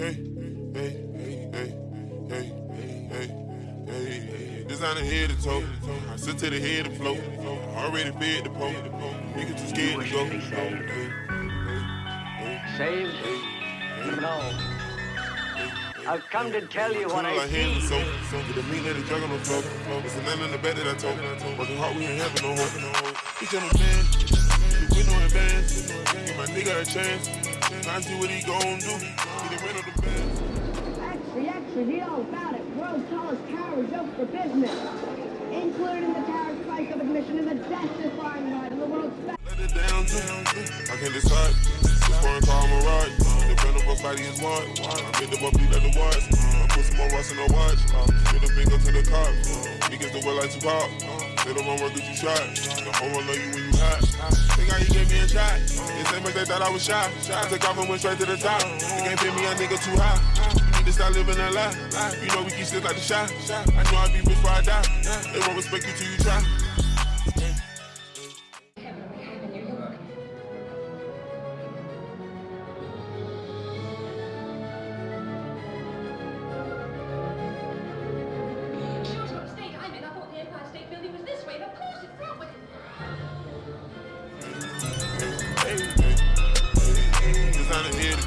Hey, hey, hey, hey, hey, hey, hey, hey. Designer head to toe. I sit to the head to float. Already fed the pole. Niggas too scared to go. Hey, Save no. I've come to tell you what I see. soap. With the meat, let it drug on the floor. It's a none in the bed that I told. Working hard, we ain't having no hope. He tell me, man, we no advance. Give my nigga a chance. I see what he gon' do. The the. Actually, actually, the all about it. World's tallest tower is open for business. Included in the tower's price of admission is a death-defying ride in the world's best. Let it down too. I can't decide. Foreign car, I'm a ride. Depend on what's body is what. I made the let the watch. I put some more rust in the watch. Get a finger to the cops. Niggas the world like Tupac. They don't want work get you shot. The whole world know you you. Think how you gave me a shot. The same much they thought I was shot. I took off and went straight to the top. They can't pay me a nigga too high. You need to stop living a lie. You know we keep shit like the shot. I know I be rich before I die. They won't respect you till you try.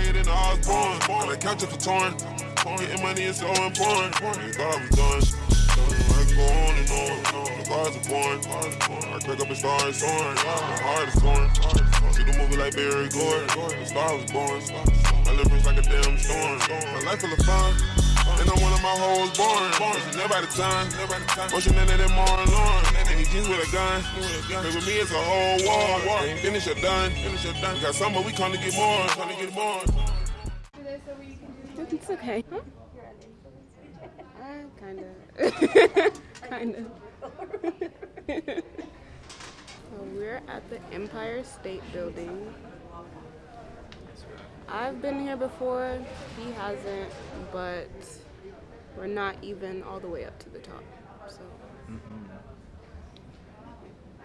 I higher than the Osborne. On the couch if it's torn. Getting money is so important. They thought I was done. I can go on and on. The bars are born. I crack up and start soaring. My heart is torn. See the movie like Barry Gordon. The star was born. My liver's like a damn storm. My life full of fun. And I'm one of my hoes born. It's never out of time. Motion in it and more and Lauren. And he jeans with a gun. But with me, it's a whole war. Finish or done. Finish or done. Got summer, we come to get more. Come to get more. It's okay. Huh? Uh, kinda. kinda. so we're at the Empire State Building. I've been here before, he hasn't, but we're not even all the way up to the top. So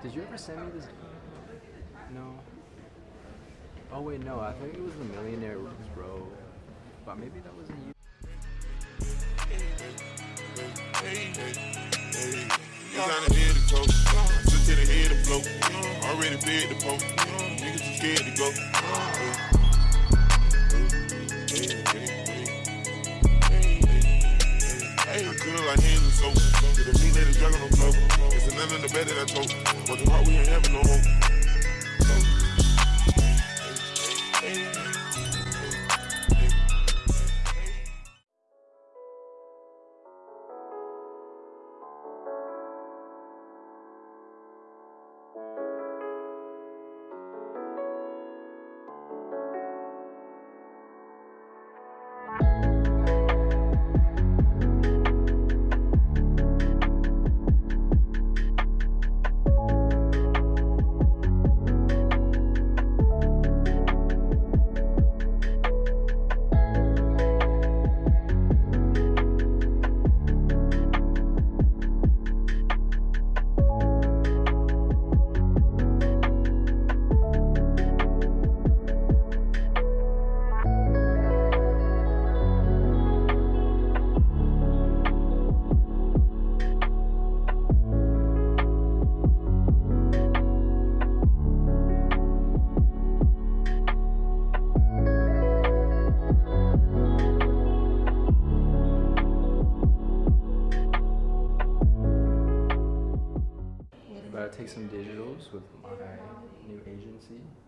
Did you ever send me this? No. Oh wait, no. I think it was the Millionaire Row, but maybe that wasn't you. Already. Niggas scared to go. Like hands and soap. Get a meat, let it on the floor. It's a none in the bed that I told. Working hard, we ain't having no hope. New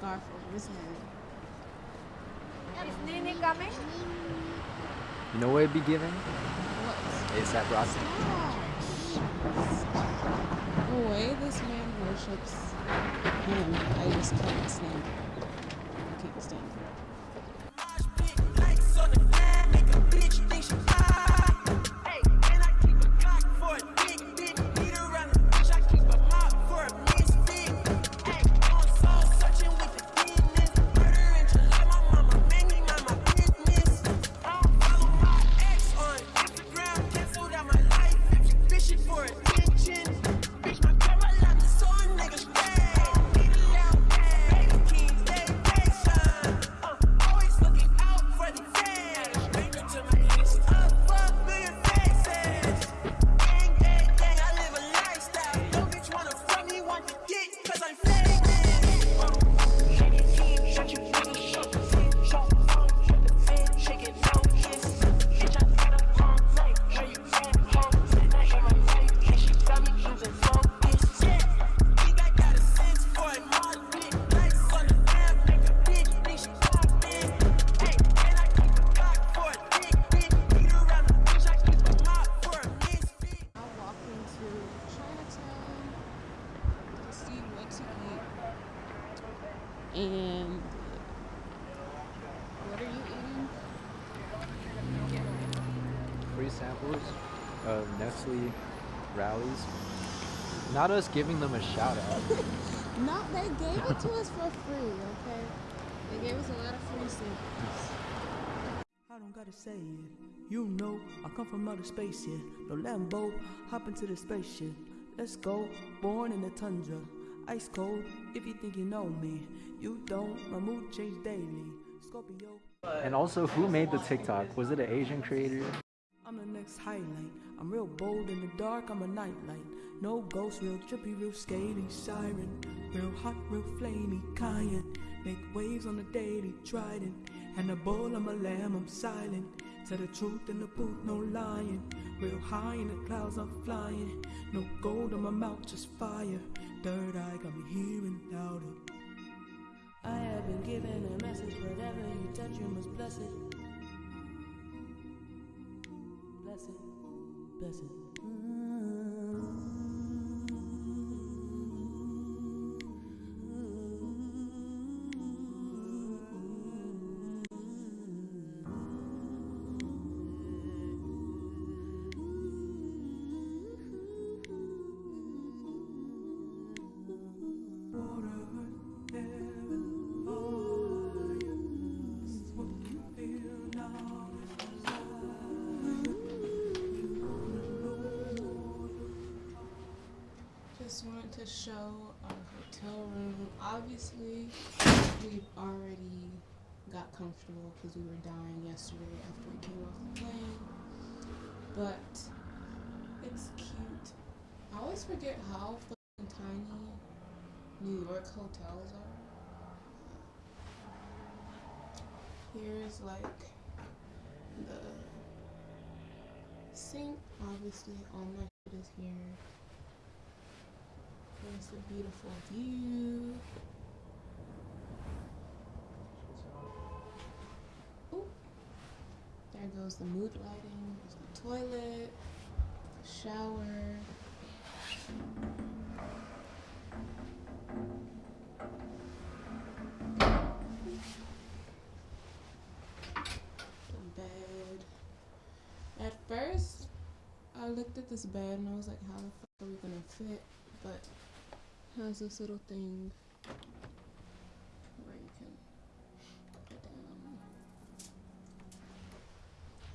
put a scarf over his head. You know what it'd be giving? What? ASAP Rocky. The way this man worships him, I just can't stand it. Not us giving them a shout out. No, they gave it to us for free, okay? They gave us a lot of free samples. I don't gotta say it. You know, I come from outer space, yeah. No Lambo, hop into the spaceship. Let's go, born in the tundra. Ice cold, if you think you know me. You don't, my mood change daily. Scorpio. And also, who made the TikTok? Was it an Asian creator? I'm the next highlight. I'm real bold in the dark, I'm a nightlight. No ghost, real trippy, real scaly, siren. Real hot, real flamey, cayenne. Make waves on the daily, trident. And a bull, I'm a lamb, I'm silent. Tell the truth in the booth, no lying. Real high in the clouds, I'm flying. No gold on my mouth, just fire. Third eye got me hearing louder. I have been given a message, whatever you touch, you must bless it. Bless it, bless show our hotel room. Obviously, we've already got comfortable because we were dying yesterday after we came off the plane. But it's cute. I always forget how fucking tiny New York hotels are. Here's like the sink. Obviously, all my shit is here. There's the beautiful view. Ooh. There goes the mood lighting. There's the toilet, the shower. The bed. At first, I looked at this bed and I was like, how the fuck are we gonna fit? But has this little thing where you can put down.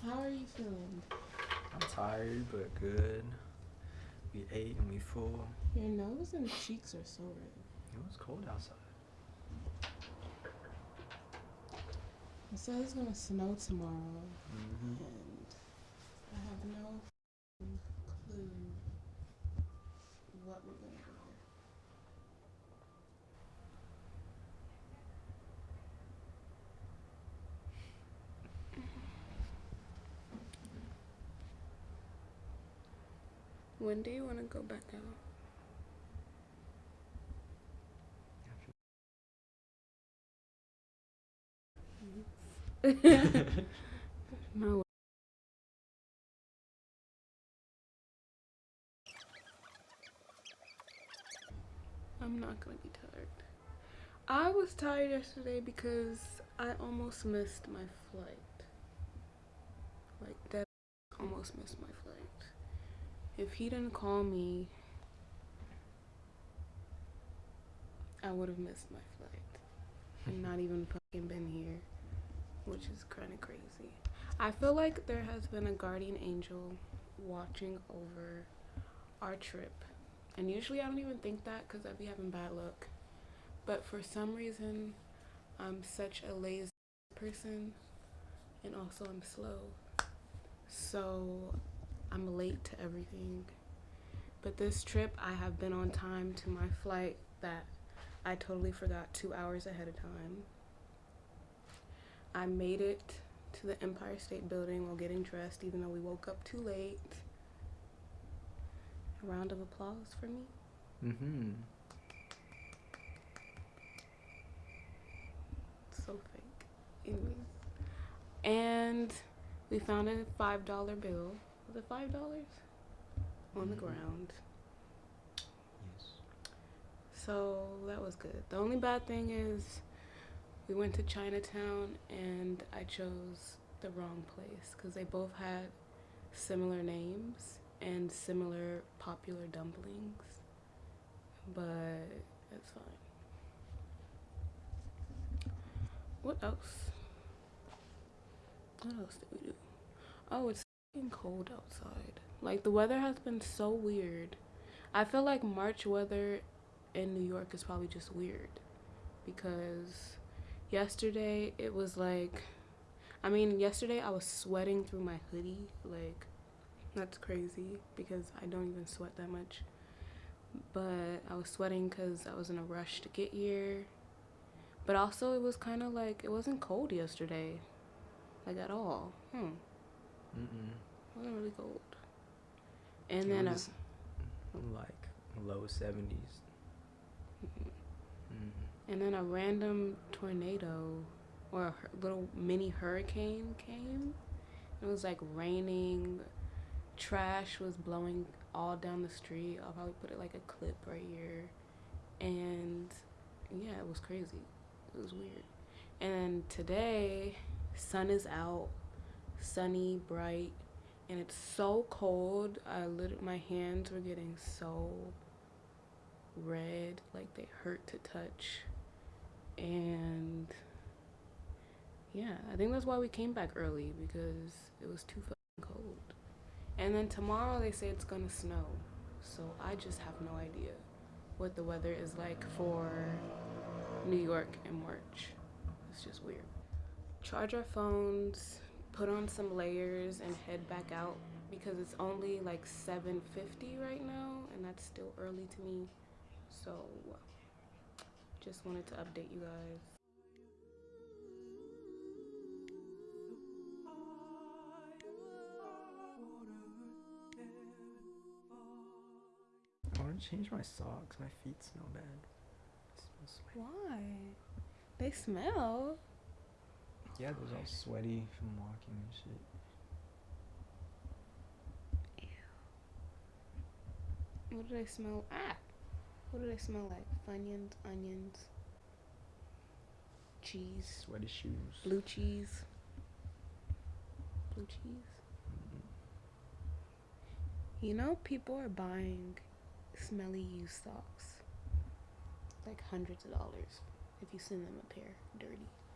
How are you feeling? I'm tired, but good. We ate and we full. Your nose and cheeks are so red. It was cold outside. It says it's gonna snow tomorrow, Mm-hmm. and I have no f***ing clue what we're gonna do. When do you want to go back out? no. I'm not gonna be tired. I was tired yesterday because I almost missed my flight. Like that almost missed my flight. If he didn't call me, I would have missed my flight and not even fucking been here, which is kind of crazy. I feel like there has been a guardian angel watching over our trip. And usually I don't even think that because I'd be having bad luck. But for some reason, I'm such a lazy person and also I'm slow. So I'm late to everything. But this trip, I have been on time to my flight that I totally forgot two hours ahead of time. I made it to the Empire State Building while getting dressed, even though we woke up too late. A round of applause for me. Mm-hmm. So fake. Anyways. And we found a five dollar bill. It five dollars? On the Mhm. ground. Yes. So that was good. The only bad thing is we went to Chinatown and I chose the wrong place because they both had similar names and similar popular dumplings. But it's fine. What else? What else did we do? Oh, it's fucking cold outside. Like the weather has been so weird. I feel like March weather in New York is probably just weird because yesterday it was like I mean yesterday I was sweating through my hoodie. Like that's crazy because I don't even sweat that much. But I was sweating cuz I was in a rush to get here. But also it was kind of like it wasn't cold yesterday like at all. Hmm Mm-mm. it wasn't really cold and then was like low 70s. Mm-hmm. And then a random tornado or a little mini hurricane came. It was like raining, trash was blowing all down the street. I'll probably put it like a clip right here. And yeah, it was crazy. It was weird. And then today, sun is out, sunny, bright, and it's so cold. I lit- my hands were getting so red, like they hurt to touch. And yeah, I think that's why we came back early because it was too fucking cold. And then tomorrow they say it's gonna snow. So I just have no idea what the weather is like for New York in March. It's just weird. Charge our phones, put on some layers and head back out because it's only like 7:50 right now and that's still early to me. So just wanted to update you guys. I want to change my socks. My feet smell bad. Why? They smell. Yeah, they're all sweaty from walking and shit. Ew. What do they smell? Ah! What do they smell like? Funyuns, onions, cheese, Sweaty shoes. blue cheese. Blue cheese. You know, people are buying smelly used socks. Like hundreds of dollars if you send them a pair dirty.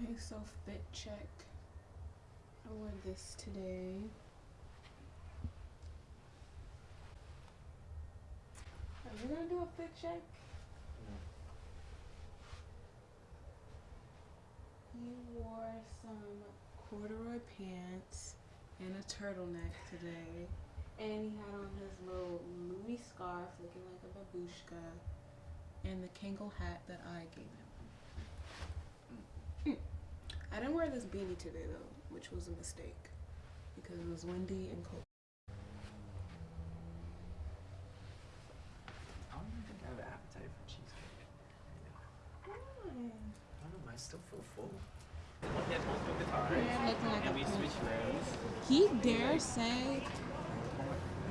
Okay, self-bit check. I wore this today. Are you gonna do a fit check? No. You wore some corduroy pants and a turtleneck today. And he had on his little Louis scarf looking like a babushka and the Kangol hat that I gave him. I didn't wear this beanie today though, which was a mistake because it was windy and cold. I don't even think I have an appetite for cheesecake. Why? I don't know. I still feel full. Like we pimp. switch. He dare say,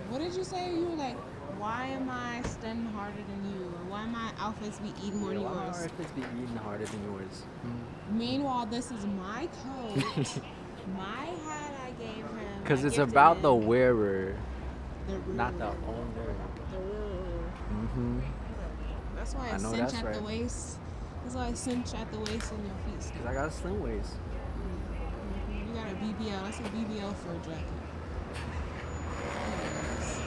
what did you say? You were like, why am I studying harder than you? Or why my outfits be eating more than Why yours? are outfits be eating harder than yours? Meanwhile, this is my coat, my hat I gave him. Because it's about the wearer, the not the owner. The ruler. Mm-hmm. That's why I, I know cinch at the waist. That's why I cinch at the waist in your feet. Because I got a slim waist. You got a BBL. That's a BBL for a jacket. Anyways,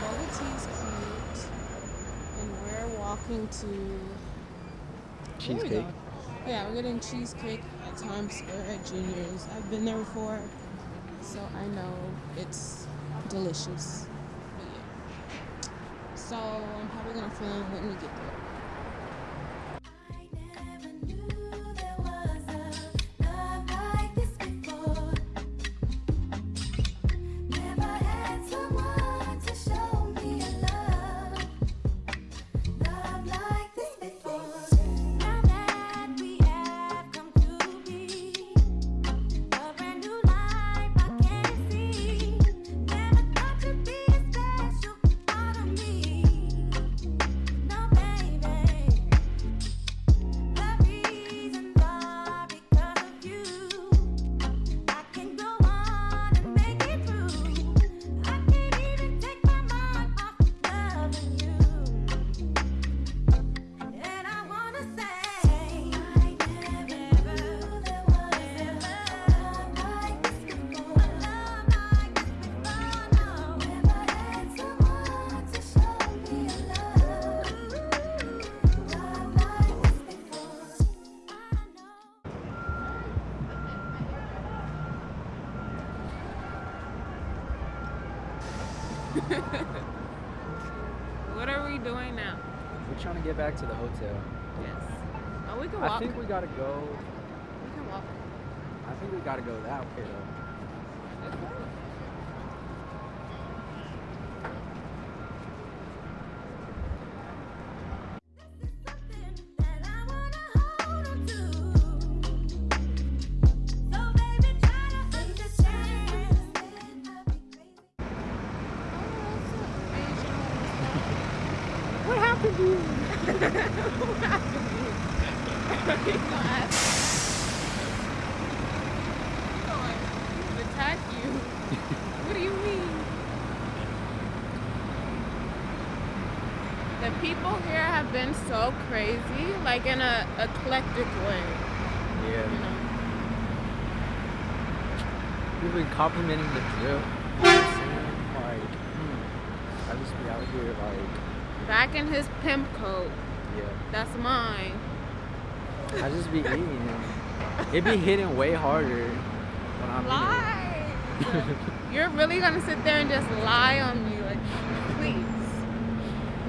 bubble tea is cute, and we're walking to Cheesecake. Yeah, we're getting cheesecake at Times Square at Junior's. I've been there before, so I know it's delicious. But yeah. So I'm probably gonna film when we get there. What are we doing now? We're trying to get back to the hotel. Yes. Oh, we can walk. I think we gotta go. we can walk. I think we gotta go that way though. Attack you. what do you mean? The people here have been so crazy, like in a eclectic way, Yeah. you know. We've been complimenting the drip. You know what I'm saying? Like, hmm, I just be out here like, Back in his pimp coat. yeah. That's mine. I just be eating and it be hitting way harder when I'm Lie. You're really gonna sit there and just lie on me, like, please.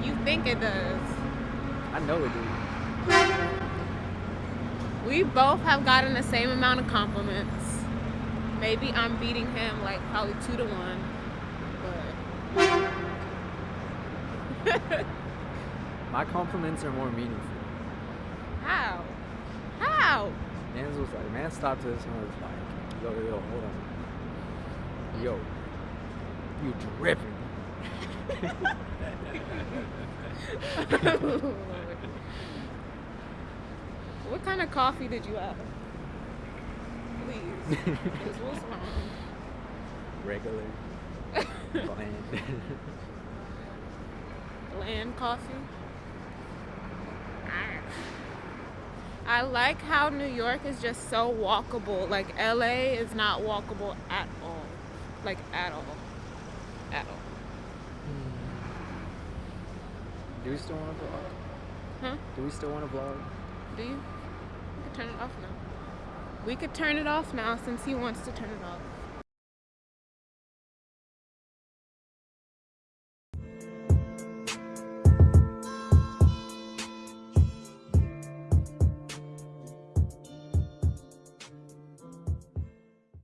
You think it does. I know it do. We both have gotten the same amount of compliments. Maybe I'm beating him like probably two to one, but My compliments are more meaningful. how? How? Mans was like, man stopped us and was like, yo, yo, yo, hold on. Yo, you dripping. what kind of coffee did you have? Please. what's wrong? Regular. Bland. Bland coffee. I like how New York is just so walkable. Like LA is not walkable at all. Like at all. At all. Hmm. Do we still want to vlog? Huh? Do we still want to vlog? Do you? We could turn it off now. We could turn it off now since he wants to turn it off.